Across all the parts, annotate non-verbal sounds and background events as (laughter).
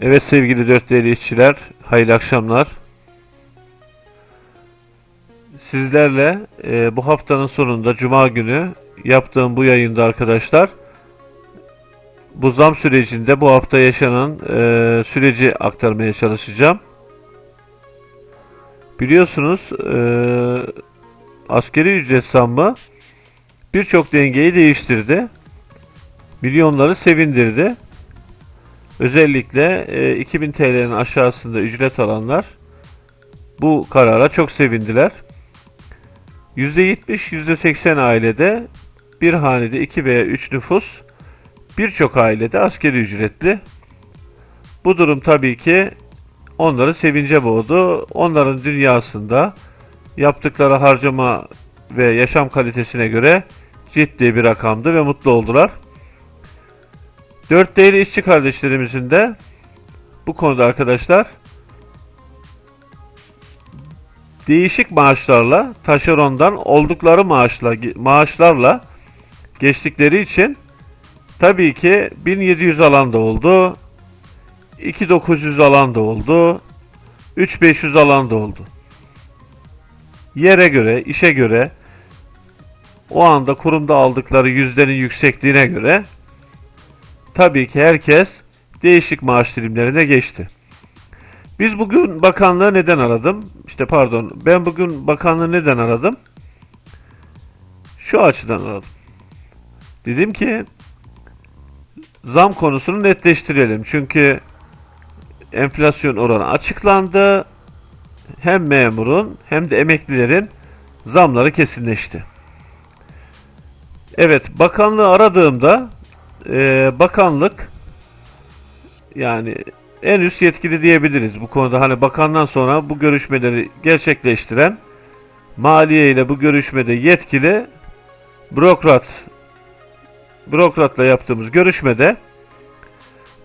Evet sevgili dört değerli işçiler, hayırlı akşamlar. Sizlerle e, bu haftanın sonunda Cuma günü yaptığım bu yayında arkadaşlar bu zam sürecinde bu hafta yaşanan e, süreci aktarmaya çalışacağım. Biliyorsunuz e, askeri ücret zammı birçok dengeyi değiştirdi. Milyonları sevindirdi. Özellikle e, 2000 TL'nin aşağısında ücret alanlar bu karara çok sevindiler. %70, %80 ailede bir hanede 2 veya 3 nüfus birçok ailede askeri ücretli. Bu durum tabii ki onları sevince boğdu. Onların dünyasında yaptıkları harcama ve yaşam kalitesine göre ciddi bir rakamdı ve mutlu oldular. Dört değerli işçi kardeşlerimizin de bu konuda arkadaşlar değişik maaşlarla taşerondan oldukları maaşla maaşlarla geçtikleri için tabii ki 1700 alan da oldu. 2900 alan da oldu. 3500 alan da oldu. Yere göre, işe göre o anda kurumda aldıkları yüzdenin yüksekliğine göre tabii ki herkes değişik maaş dilimlerine geçti. Biz bugün bakanlığı neden aradım? İşte pardon, ben bugün bakanlığı neden aradım? Şu açıdan aradım. Dedim ki zam konusunu netleştirelim. Çünkü enflasyon oranı açıklandı. Hem memurun hem de emeklilerin zamları kesinleşti. Evet, bakanlığı aradığımda e, bakanlık yani en üst yetkili diyebiliriz bu konuda. Hani bakandan sonra bu görüşmeleri gerçekleştiren maliye ile bu görüşmede yetkili bürokrat bürokratla yaptığımız görüşmede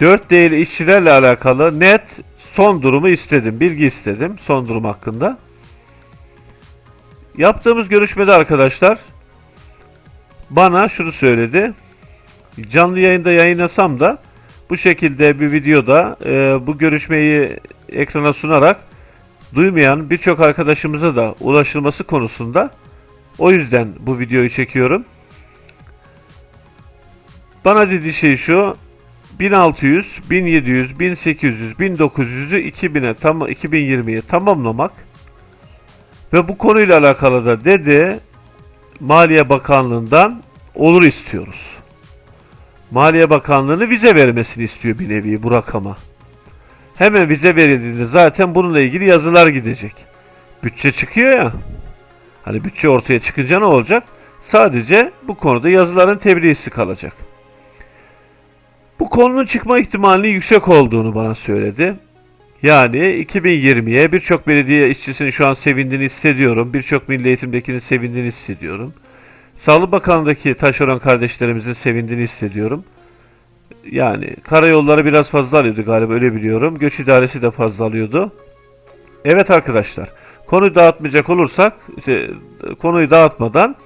dört değerli işçilerle alakalı net son durumu istedim. Bilgi istedim son durum hakkında. Yaptığımız görüşmede arkadaşlar bana şunu söyledi. Canlı yayında yayınlasam da bu şekilde bir videoda e, bu görüşmeyi ekrana sunarak duymayan birçok arkadaşımıza da ulaşılması konusunda o yüzden bu videoyu çekiyorum. Bana dediği şey şu 1600, 1700, 1800, 1900'ü 2000'e tam 2020'ye tamamlamak ve bu konuyla alakalı da dedi Maliye Bakanlığı'ndan olur istiyoruz. Maliye Bakanlığı'nı vize vermesini istiyor bir nevi bu rakama. Hemen vize verildiğinde zaten bununla ilgili yazılar gidecek. Bütçe çıkıyor ya. Hani bütçe ortaya çıkınca ne olacak? Sadece bu konuda yazıların tebliğisi kalacak. Bu konunun çıkma ihtimalinin yüksek olduğunu bana söyledi. Yani 2020'ye birçok belediye işçisinin şu an sevindiğini hissediyorum. Birçok milli eğitimdekinin sevindiğini hissediyorum. Sağlık Bakanlığı'ndaki taşeron kardeşlerimizin sevindiğini hissediyorum. Yani karayolları biraz fazla alıyordu galiba öyle biliyorum. Göç idaresi de fazla alıyordu. Evet arkadaşlar konuyu dağıtmayacak olursak işte, konuyu dağıtmadan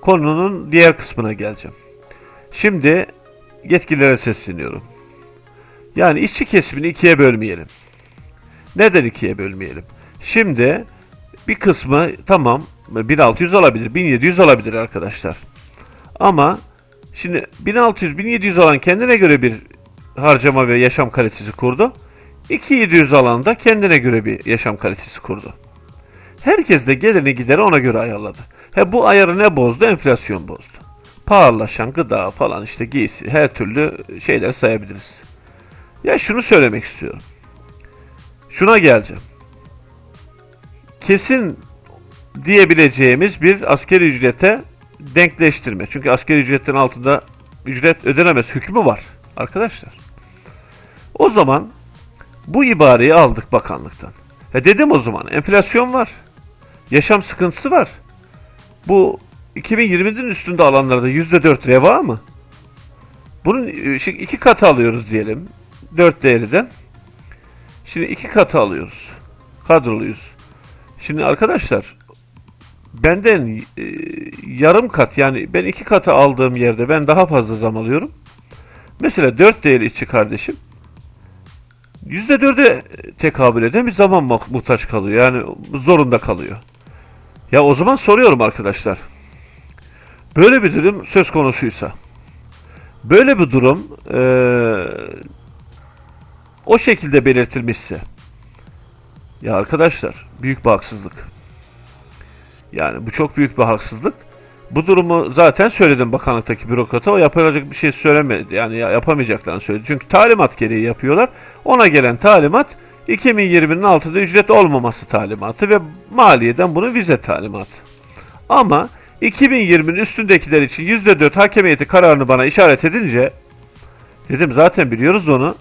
konunun diğer kısmına geleceğim. Şimdi yetkililere sesleniyorum. Yani işçi kesimini ikiye bölmeyelim. Neden ikiye bölmeyelim? Şimdi bir kısmı tamam 1600 alabilir, 1700 alabilir arkadaşlar. Ama şimdi 1600, 1700 alan kendine göre bir harcama ve yaşam kalitesi kurdu. 2700 alan da kendine göre bir yaşam kalitesi kurdu. Herkes de geleni gideri ona göre ayarladı. He bu ayarı ne bozdu? Enflasyon bozdu. Pahalılaşan gıda falan işte giysi her türlü şeyler sayabiliriz. Ya şunu söylemek istiyorum. Şuna geleceğim. Kesin diyebileceğimiz bir askeri ücrete denkleştirme. Çünkü askeri ücretin altında ücret ödenemez hükmü var arkadaşlar. O zaman bu ibareyi aldık bakanlıktan. E dedim o zaman enflasyon var. Yaşam sıkıntısı var. Bu 2020'nin üstünde alanlarda %4 reva mı? Bunun e, iki katı alıyoruz diyelim. 4 değeriden. Şimdi iki katı alıyoruz. Kadroluyuz. Şimdi arkadaşlar benden e, yarım kat yani ben iki katı aldığım yerde ben daha fazla zam alıyorum. Mesela 4 değerli işçi kardeşim %4'e tekabül eden bir zaman mu- muhtaç kalıyor. Yani zorunda kalıyor. Ya o zaman soruyorum arkadaşlar. Böyle bir durum söz konusuysa. Böyle bir durum eee, o şekilde belirtilmişse. Ya arkadaşlar büyük bir haksızlık. Yani bu çok büyük bir haksızlık. Bu durumu zaten söyledim bakanlıktaki bürokrata. O yapılacak bir şey söylemedi. Yani ya- yapamayacaklarını söyledi. Çünkü talimat gereği yapıyorlar. Ona gelen talimat 2020'nin altında ücret olmaması talimatı ve maliyeden bunu vize talimatı. Ama 2020'nin üstündekiler için %4 hakemiyeti kararını bana işaret edince dedim zaten biliyoruz onu.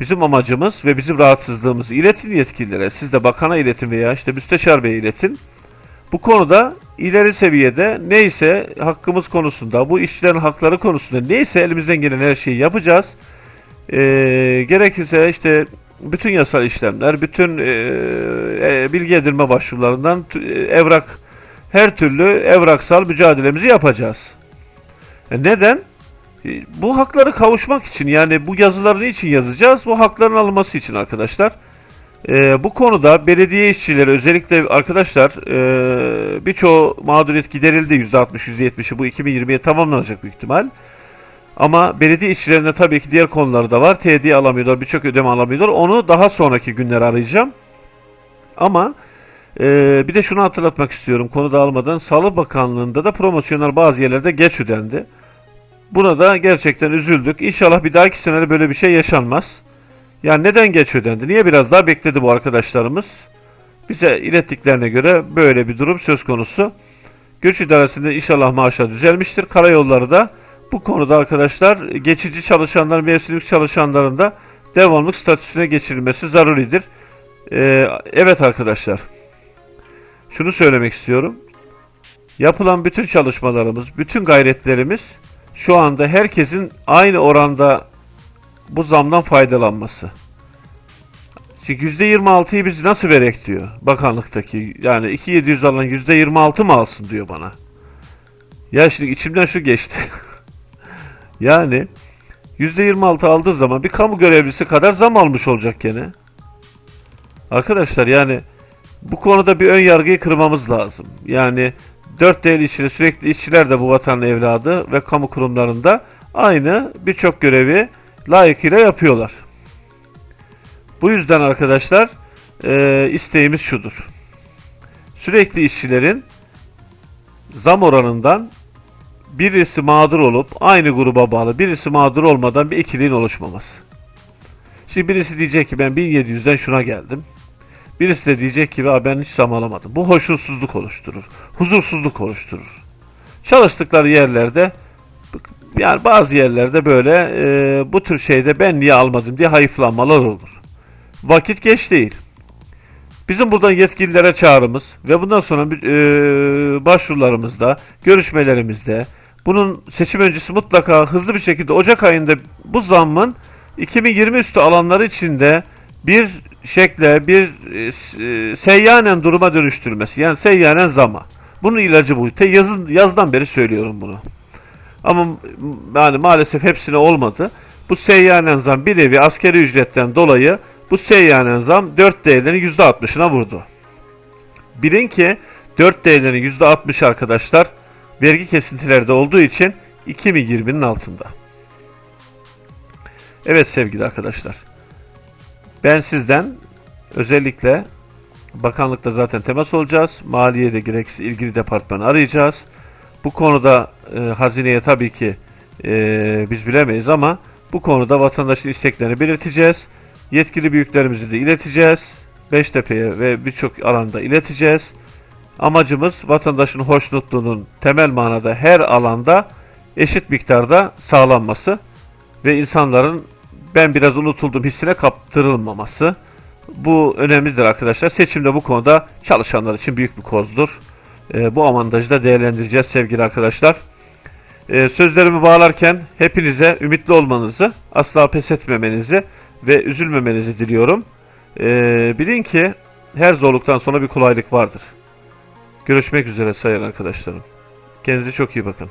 Bizim amacımız ve bizim rahatsızlığımızı iletin yetkililere. Siz de bakana iletin veya işte müsteşar beye iletin. Bu konuda ileri seviyede neyse hakkımız konusunda, bu işçilerin hakları konusunda neyse elimizden gelen her şeyi yapacağız. Ee, gerekirse işte bütün yasal işlemler, bütün e, e, bilgi edinme başvurularından e, evrak, her türlü evraksal mücadelemizi yapacağız. E, neden? E, Bu hakları kavuşmak için yani bu yazıları için yazacağız? Bu hakların alınması için arkadaşlar. Ee, bu konuda belediye işçileri özellikle arkadaşlar e, birçoğu mağduriyet giderildi %60 %70'i bu 2020'ye tamamlanacak büyük ihtimal. Ama belediye işçilerinde tabii ki diğer konular da var. TD alamıyorlar, birçok ödeme alamıyorlar. Onu daha sonraki günler arayacağım. Ama e, bir de şunu hatırlatmak istiyorum konu dağılmadan. Sağlık Bakanlığı'nda da promosyonlar bazı yerlerde geç ödendi. Buna da gerçekten üzüldük. İnşallah bir dahaki senede böyle bir şey yaşanmaz. Ya neden geç ödendi? Niye biraz daha bekledi bu arkadaşlarımız? Bize ilettiklerine göre böyle bir durum söz konusu. Göç idaresinde inşallah maaşlar düzelmiştir. Karayolları da bu konuda arkadaşlar geçici çalışanlar, mevsimlik çalışanların da devamlık statüsüne geçirilmesi zaruridir. Ee, evet arkadaşlar. Şunu söylemek istiyorum. Yapılan bütün çalışmalarımız, bütün gayretlerimiz şu anda herkesin aynı oranda bu zamdan faydalanması. Çünkü %26'yı biz nasıl verek diyor bakanlıktaki. Yani 2700 alan %26 mı alsın diyor bana. Ya şimdi içimden şu geçti. (laughs) yani %26 aldığı zaman bir kamu görevlisi kadar zam almış olacak gene. Arkadaşlar yani bu konuda bir ön yargıyı kırmamız lazım. Yani 4 değerli işçiler sürekli işçiler de bu vatanın evladı ve kamu kurumlarında aynı birçok görevi layıkıyla yapıyorlar. Bu yüzden arkadaşlar e, isteğimiz şudur. Sürekli işçilerin zam oranından birisi mağdur olup aynı gruba bağlı birisi mağdur olmadan bir ikiliğin oluşmaması. Şimdi birisi diyecek ki ben 1700'den şuna geldim. Birisi de diyecek ki "Aa, ben hiç zam alamadım. Bu hoşnutsuzluk oluşturur. Huzursuzluk oluşturur. Çalıştıkları yerlerde yani bazı yerlerde böyle e, bu tür şeyde ben niye almadım diye hayıflanmalar olur. Vakit geç değil. Bizim buradan yetkililere çağrımız ve bundan sonra e, başvurularımızda, görüşmelerimizde bunun seçim öncesi mutlaka hızlı bir şekilde Ocak ayında bu zammın 2020 üstü alanları içinde bir şekle, bir e, e, seyyanen duruma dönüştürülmesi. Yani seyyanen zama. Bunun ilacı bu. Te yazın, yazdan beri söylüyorum bunu. Ama yani maalesef hepsine olmadı. Bu seyyanen zam bir nevi askeri ücretten dolayı bu seyyanen zam 4 değerlerin %60'ına vurdu. Bilin ki 4 değerlerin %60 arkadaşlar vergi kesintilerde olduğu için 2020'nin altında. Evet sevgili arkadaşlar. Ben sizden özellikle bakanlıkta zaten temas olacağız. Maliyede gerekirse ilgili departmanı arayacağız. Bu konuda e, hazineye tabii ki e, biz bilemeyiz ama bu konuda vatandaşın isteklerini belirteceğiz. Yetkili büyüklerimizi de ileteceğiz. Beştepe'ye ve birçok alanda ileteceğiz. Amacımız vatandaşın hoşnutluğunun temel manada her alanda eşit miktarda sağlanması ve insanların ben biraz unutuldum hissine kaptırılmaması. Bu önemlidir arkadaşlar. Seçimde bu konuda çalışanlar için büyük bir kozdur. Ee, bu avantajı da değerlendireceğiz sevgili arkadaşlar. Ee, sözlerimi bağlarken hepinize ümitli olmanızı, asla pes etmemenizi ve üzülmemenizi diliyorum. Ee, bilin ki her zorluktan sonra bir kolaylık vardır. Görüşmek üzere sayın arkadaşlarım. Kendinize çok iyi bakın.